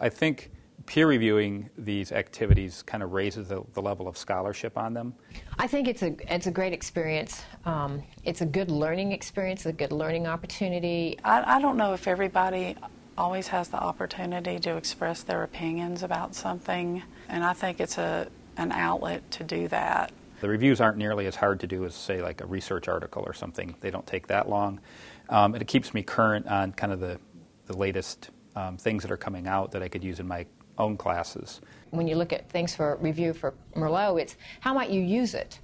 I think peer reviewing these activities kind of raises the, the, level of scholarship on them. I think it's a it's a great experience. Um, it's a good learning experience, a good learning opportunity. I, I don't know if everybody always has the opportunity to express their opinions about something, and I think it's a an outlet to do that. The reviews aren't nearly as hard to do as, say, like a research article or something. They don't take that long. Um, and it keeps me current on kind of the, the latest um, things that are coming out that I could use in my own classes. When you look at things for review for MERLOT, it's how might you use it?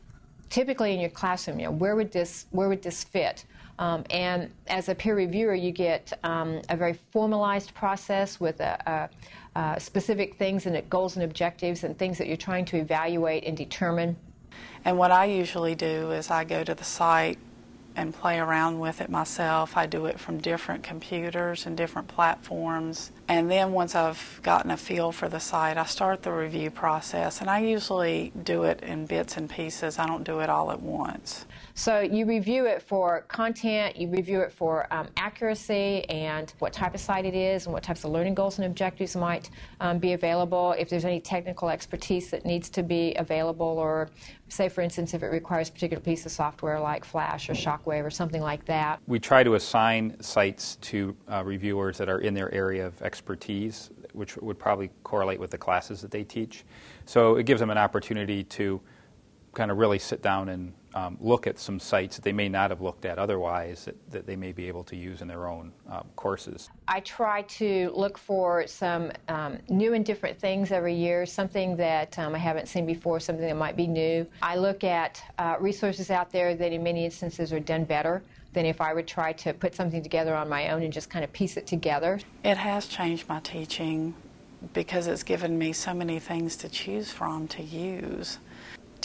Typically in your classroom, you know, where would this, where would this fit? Um, and as a peer reviewer, you get um, a very formalized process with a, a, a specific things and goals and objectives and things that you're trying to evaluate and determine. And what I usually do is I go to the site and play around with it myself. I do it from different computers and different platforms. And then once I've gotten a feel for the site, I start the review process. And I usually do it in bits and pieces, I don't do it all at once. So you review it for content, you review it for um, accuracy and what type of site it is and what types of learning goals and objectives might um, be available, if there's any technical expertise that needs to be available, or say, for instance, if it requires a particular piece of software like Flash or Shockwave or something like that. We try to assign sites to uh, reviewers that are in their area of expertise, which would probably correlate with the classes that they teach. So it gives them an opportunity to kind of really sit down and um, look at some sites that they may not have looked at otherwise that, that they may be able to use in their own um, courses. I try to look for some um, new and different things every year, something that um, I haven't seen before, something that might be new. I look at uh, resources out there that in many instances are done better than if I would try to put something together on my own and just kind of piece it together. It has changed my teaching because it's given me so many things to choose from to use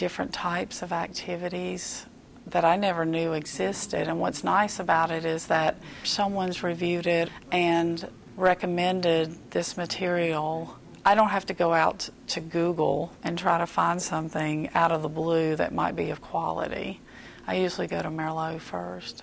different types of activities that I never knew existed. And what's nice about it is that someone's reviewed it and recommended this material. I don't have to go out to Google and try to find something out of the blue that might be of quality. I usually go to Merlot first.